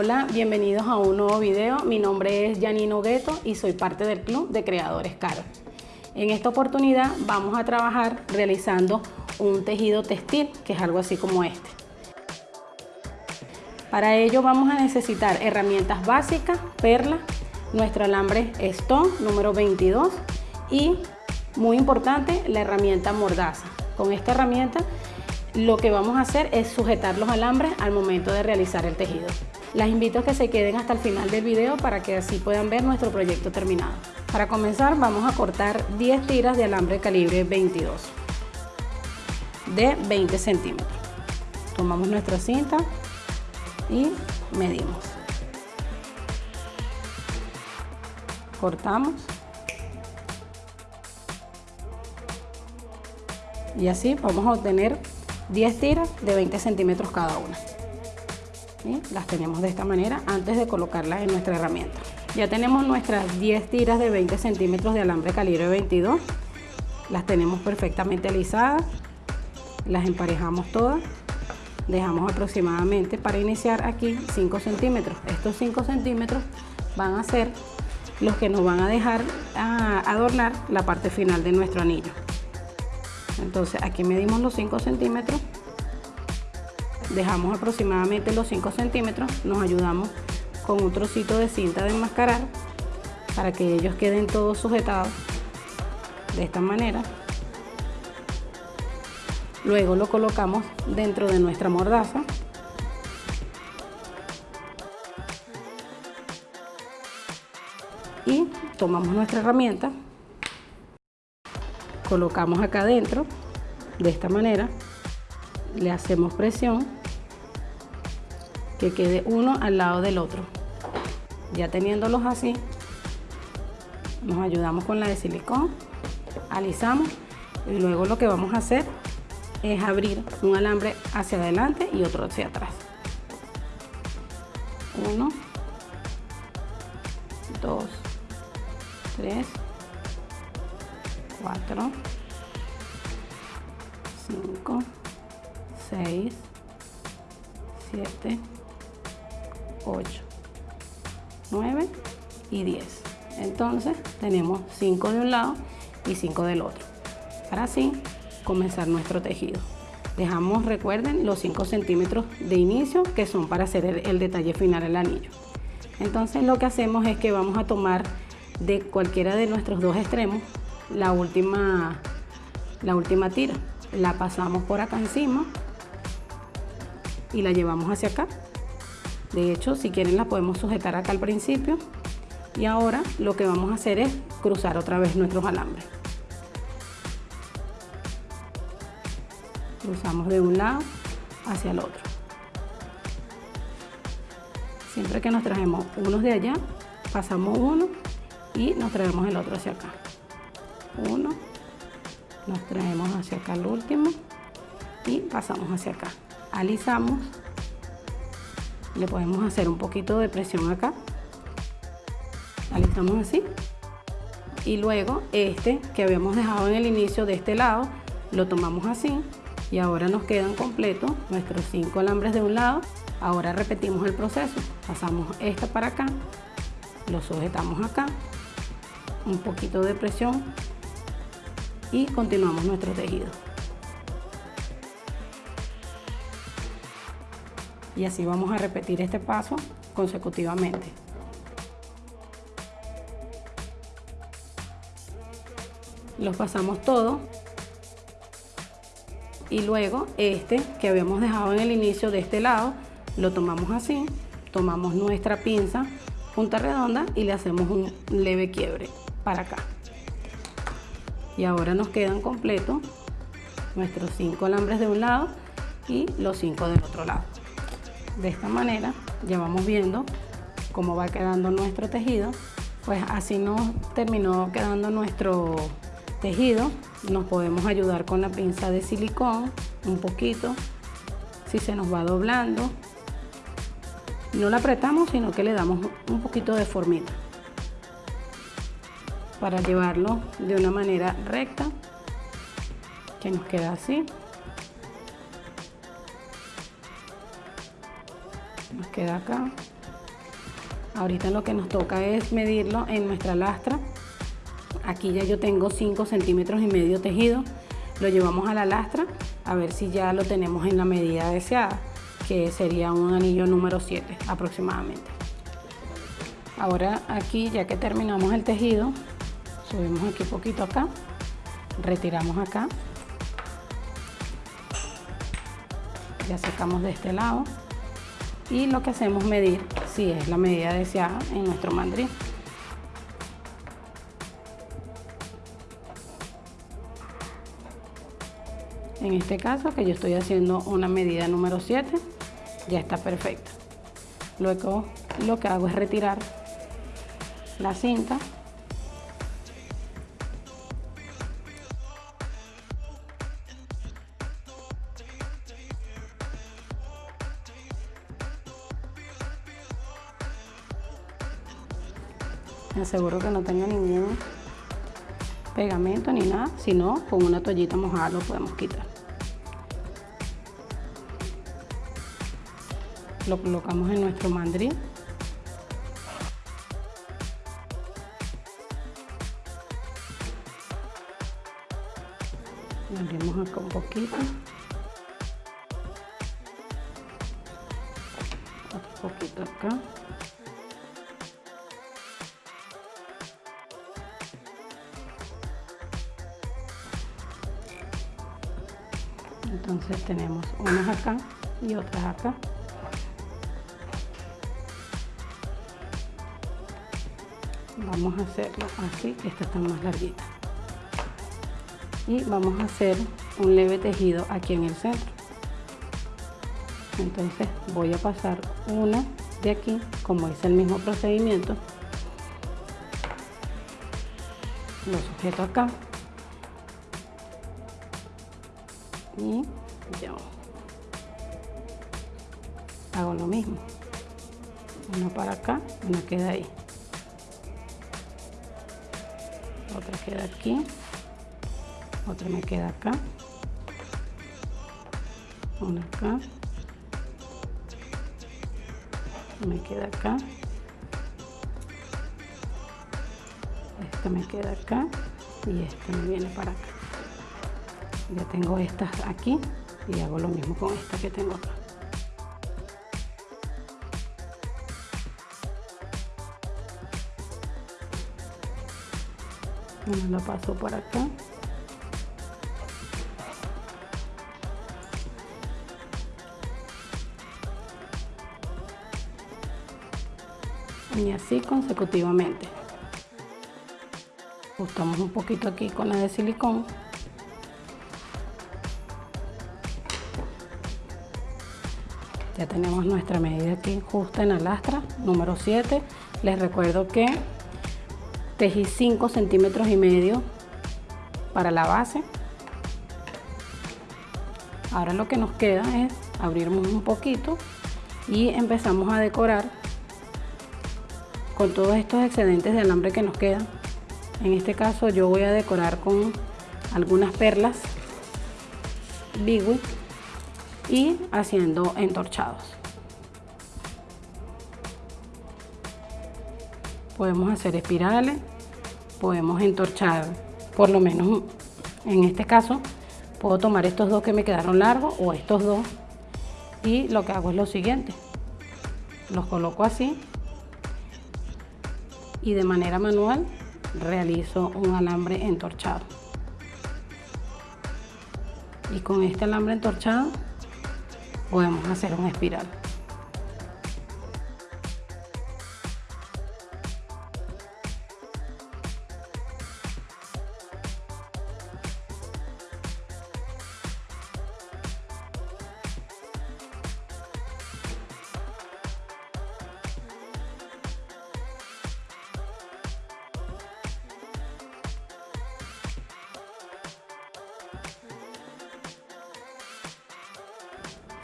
Hola, bienvenidos a un nuevo video. Mi nombre es Janino Gueto y soy parte del Club de Creadores Caro. En esta oportunidad vamos a trabajar realizando un tejido textil, que es algo así como este. Para ello vamos a necesitar herramientas básicas, perla, nuestro alambre Stone número 22 y, muy importante, la herramienta mordaza. Con esta herramienta lo que vamos a hacer es sujetar los alambres al momento de realizar el tejido. Las invito a que se queden hasta el final del video para que así puedan ver nuestro proyecto terminado. Para comenzar vamos a cortar 10 tiras de alambre calibre 22 de 20 centímetros. Tomamos nuestra cinta y medimos. Cortamos. Y así vamos a obtener 10 tiras de 20 centímetros cada una las tenemos de esta manera antes de colocarlas en nuestra herramienta. Ya tenemos nuestras 10 tiras de 20 centímetros de alambre calibre 22. Las tenemos perfectamente alisadas. Las emparejamos todas. Dejamos aproximadamente para iniciar aquí 5 centímetros. Estos 5 centímetros van a ser los que nos van a dejar adornar la parte final de nuestro anillo. Entonces aquí medimos los 5 centímetros dejamos aproximadamente los 5 centímetros, nos ayudamos con un trocito de cinta de enmascarar para que ellos queden todos sujetados de esta manera. Luego lo colocamos dentro de nuestra mordaza. Y tomamos nuestra herramienta, colocamos acá adentro de esta manera, le hacemos presión que quede uno al lado del otro. Ya teniéndolos así, nos ayudamos con la de silicón, alisamos y luego lo que vamos a hacer es abrir un alambre hacia adelante y otro hacia atrás. Uno, dos, tres, cuatro, cinco, seis, siete, 8, 9 y 10. Entonces tenemos 5 de un lado y 5 del otro. Para así comenzar nuestro tejido. Dejamos, recuerden, los 5 centímetros de inicio que son para hacer el, detalle final del anillo. Entonces lo que hacemos es que vamos a tomar de cualquiera de nuestros dos extremos la última, la última tira. La pasamos por acá encima y la llevamos hacia acá de hecho, si quieren la podemos sujetar acá al principio. Y ahora lo que vamos a hacer es cruzar otra vez nuestros alambres. Cruzamos de un lado hacia el otro. Siempre que nos traemos unos de allá, pasamos uno y nos traemos el otro hacia acá. Uno, nos traemos hacia acá el último y pasamos hacia acá. Alisamos le podemos hacer un poquito de presión acá. Alisamos así. Y luego este que habíamos dejado en el inicio de este lado lo tomamos así y ahora nos quedan completos nuestros cinco alambres de un lado. Ahora repetimos el proceso. Pasamos esta para acá lo sujetamos acá un poquito de presión y continuamos nuestro tejido y así vamos a repetir este paso consecutivamente. Los pasamos todo y luego este que habíamos dejado en el inicio de este lado lo tomamos así, tomamos nuestra pinza punta redonda y le hacemos un leve quiebre para acá. Y ahora nos quedan completos nuestros cinco alambres de un lado y los cinco del otro lado de esta manera ya vamos viendo cómo va quedando nuestro tejido pues así nos terminó quedando nuestro tejido. Nos podemos ayudar con la pinza de silicón un poquito si se nos va doblando. No la apretamos sino que le damos un poquito de formita para llevarlo de una manera recta que nos queda así queda acá Ahorita lo que nos toca es medirlo en nuestra lastra. Aquí ya yo tengo 5 centímetros y medio tejido. Lo llevamos a la lastra a ver si ya lo tenemos en la medida deseada, que sería un anillo número 7 aproximadamente. Ahora aquí, ya que terminamos el tejido, subimos aquí poquito acá, retiramos acá, ya secamos de este lado y lo que hacemos medir si es la medida deseada en nuestro mandril. En este caso que yo estoy haciendo una medida número 7, ya está perfecta. Luego lo que hago es retirar la cinta aseguro que no tenga ningún pegamento ni nada, sino con una toallita mojada lo podemos quitar. Lo colocamos en nuestro mandril. Abrimos acá un poquito. Un poquito acá entonces tenemos unas acá y otras acá. Vamos a hacerlo así esta está más larguita. Y vamos a hacer un leve tejido aquí en el centro. Entonces voy a pasar una de aquí como es el mismo procedimiento. Lo sujeto acá y yo hago lo mismo. Una para acá una queda ahí. Otra queda aquí otra me queda acá una acá me queda acá esta me queda acá y esta me viene para acá ya tengo estas aquí y hago lo mismo con esta que tengo acá. La paso por acá. Y así consecutivamente. Ajustamos un poquito aquí con la de silicón ya tenemos nuestra medida aquí justa en la lastra número 7 les recuerdo que tejí 5 centímetros y medio para la base. Ahora lo que nos queda es abrirnos un poquito y empezamos a decorar con todos estos excedentes de alambre que nos quedan. En este caso yo voy a decorar con algunas perlas bigui y haciendo entorchados. Podemos hacer espirales, podemos entorchar por lo menos en este caso puedo tomar estos dos que me quedaron largos o estos dos y lo que hago es lo siguiente los coloco así y de manera manual realizo un alambre entorchado. Y con este alambre entorchado podemos hacer una espiral.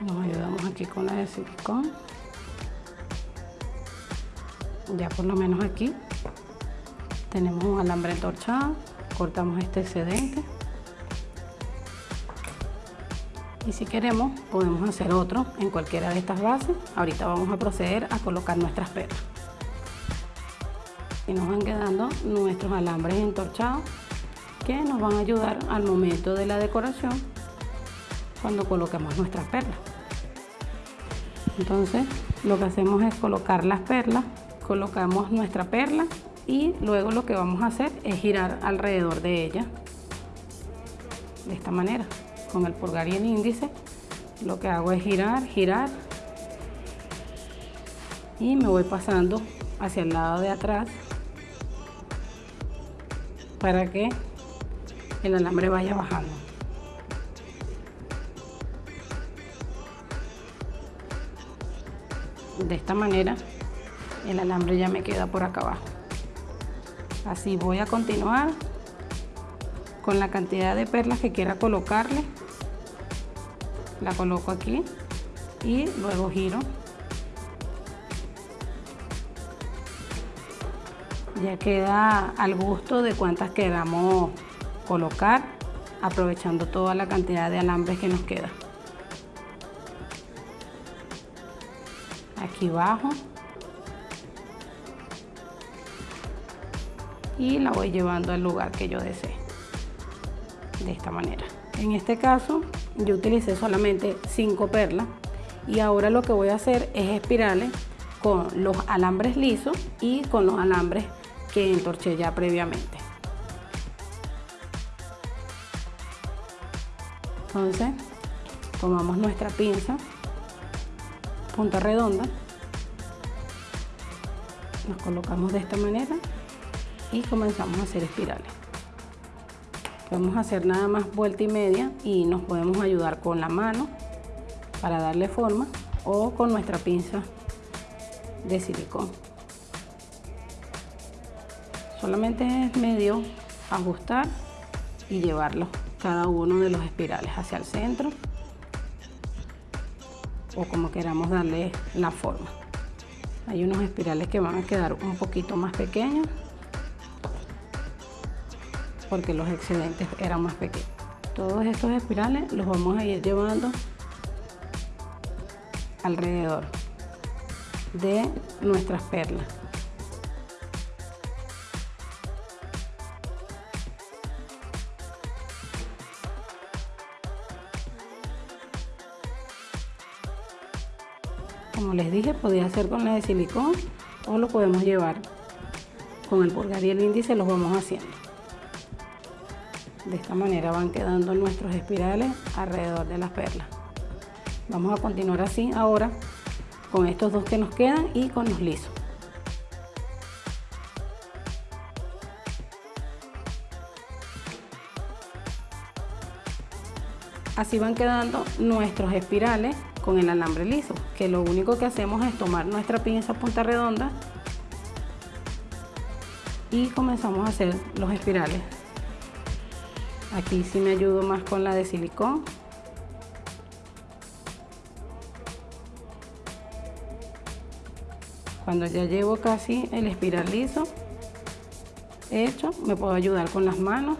Nos ayudamos aquí con la de silicón. Ya por lo menos aquí tenemos un alambre entorchado cortamos este excedente. Y si queremos podemos hacer otro en cualquiera de estas bases. Ahorita vamos a proceder a colocar nuestras perlas. Así nos van quedando nuestros alambres entorchados que nos van a ayudar al momento de la decoración cuando colocamos nuestras perlas. Entonces lo que hacemos es colocar las perlas, colocamos nuestra perla y luego lo que vamos a hacer es girar alrededor de ella de esta manera con el pulgar y el índice lo que hago es girar, girar y me voy pasando hacia el lado de atrás para que el alambre vaya bajando. De esta manera el alambre ya me queda por acá abajo. Así voy a continuar con la cantidad de perlas que quiera colocarle. La coloco aquí y luego giro ya queda al gusto de cuántas queramos colocar aprovechando toda la cantidad de alambres que nos queda aquí bajo y la voy llevando al lugar que yo desee de esta manera en este caso yo utilicé solamente 5 perlas y ahora lo que voy a hacer es espirales con los alambres lisos y con los alambres que entorché ya previamente. Entonces, tomamos nuestra pinza, punta redonda, nos colocamos de esta manera y comenzamos a hacer espirales. Podemos hacer nada más vuelta y media y nos podemos ayudar con la mano para darle forma o con nuestra pinza de silicón. Solamente es medio ajustar y llevarlo cada uno de los espirales hacia el centro o como queramos darle la forma. Hay unos espirales que van a quedar un poquito más pequeños porque los excedentes eran más pequeños. Todos estos espirales los vamos a ir llevando alrededor de nuestras perlas. Podía hacer con la de silicón o lo podemos llevar con el pulgar y el índice, los vamos haciendo. De esta manera van quedando nuestros espirales alrededor de las perlas. Vamos a continuar así ahora con estos dos que nos quedan y con los lisos. Así van quedando nuestros espirales con el alambre liso, que lo único que hacemos es tomar nuestra pinza punta redonda y comenzamos a hacer los espirales. Aquí sí me ayudo más con la de silicón. Cuando ya llevo casi el espiral liso hecho, me puedo ayudar con las manos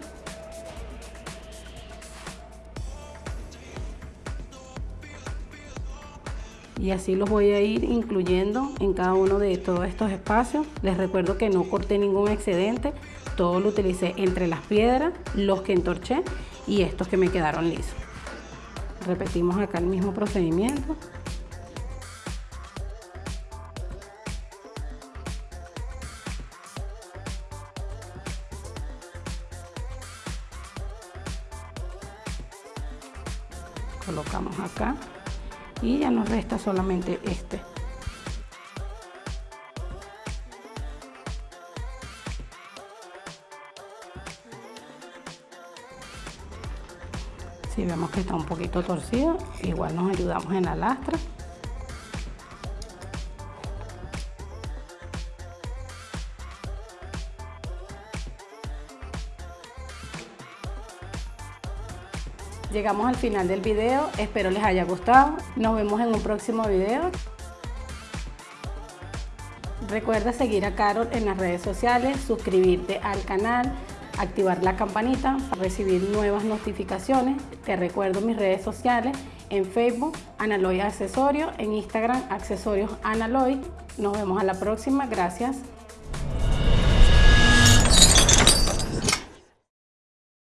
y así los voy a ir incluyendo en cada uno de todos estos espacios. Les recuerdo que no corté ningún excedente, todo lo utilicé entre las piedras, los que entorché y estos que me quedaron lisos. Repetimos acá el mismo procedimiento. colocamos acá y ya nos resta solamente este. Si vemos que está un poquito torcido igual nos ayudamos en la lastra Llegamos al final del video, espero les haya gustado. Nos vemos en un próximo video. Recuerda seguir a Carol en las redes sociales, suscribirte al canal, activar la campanita para recibir nuevas notificaciones. Te recuerdo mis redes sociales en Facebook, Analoy Accesorios, en Instagram, Accesorios Analoy. Nos vemos a la próxima. Gracias.